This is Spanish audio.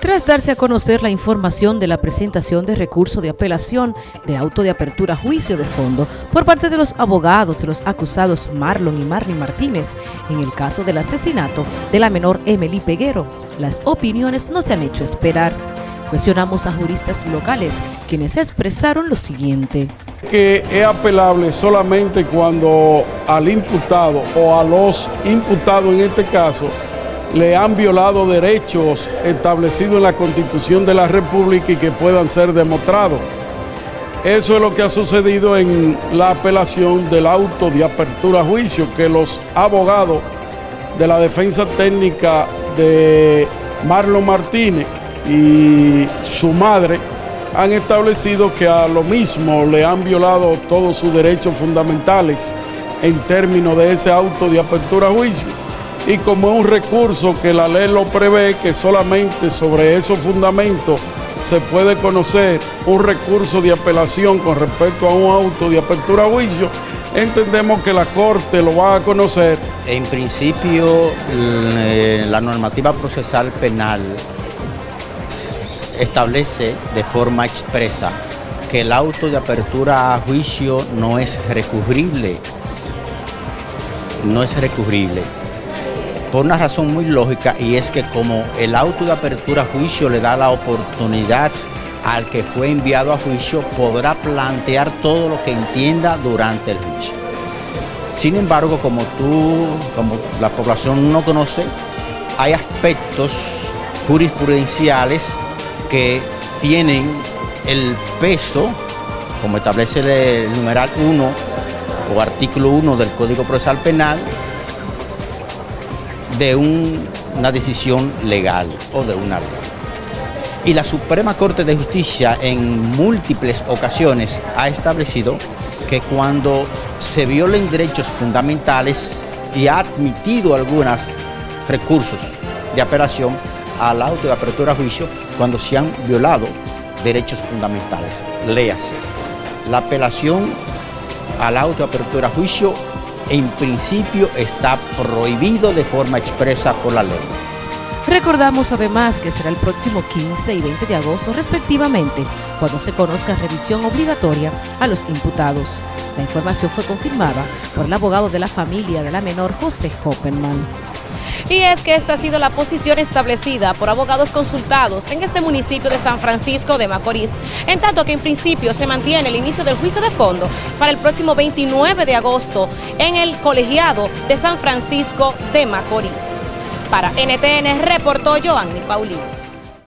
Tras darse a conocer la información de la presentación de recurso de apelación de auto de apertura juicio de fondo por parte de los abogados de los acusados Marlon y Marley Martínez en el caso del asesinato de la menor Emily Peguero, las opiniones no se han hecho esperar. Cuestionamos a juristas locales, quienes expresaron lo siguiente. Que es apelable solamente cuando al imputado o a los imputados en este caso le han violado derechos establecidos en la Constitución de la República y que puedan ser demostrados. Eso es lo que ha sucedido en la apelación del auto de apertura a juicio, que los abogados de la defensa técnica de Marlon Martínez y su madre han establecido que a lo mismo le han violado todos sus derechos fundamentales en términos de ese auto de apertura a juicio. Y como es un recurso que la ley lo prevé, que solamente sobre esos fundamentos se puede conocer un recurso de apelación con respecto a un auto de apertura a juicio, entendemos que la Corte lo va a conocer. En principio, la normativa procesal penal establece de forma expresa que el auto de apertura a juicio no es recurrible. No es recurrible. Por una razón muy lógica y es que como el auto de apertura a juicio le da la oportunidad al que fue enviado a juicio, podrá plantear todo lo que entienda durante el juicio. Sin embargo, como tú, como la población no conoce, hay aspectos jurisprudenciales que tienen el peso, como establece el numeral 1 o artículo 1 del Código Procesal Penal, de una decisión legal o de una ley. Y la Suprema Corte de Justicia en múltiples ocasiones ha establecido que cuando se violen derechos fundamentales y ha admitido algunos recursos de apelación al auto de apertura a juicio cuando se han violado derechos fundamentales. Léase. La apelación al auto de apertura a juicio en principio está prohibido de forma expresa por la ley. Recordamos además que será el próximo 15 y 20 de agosto respectivamente cuando se conozca revisión obligatoria a los imputados. La información fue confirmada por el abogado de la familia de la menor José Hoppenman. Y es que esta ha sido la posición establecida por abogados consultados en este municipio de San Francisco de Macorís, en tanto que en principio se mantiene el inicio del juicio de fondo para el próximo 29 de agosto en el colegiado de San Francisco de Macorís. Para NTN reportó Joanny Paulino.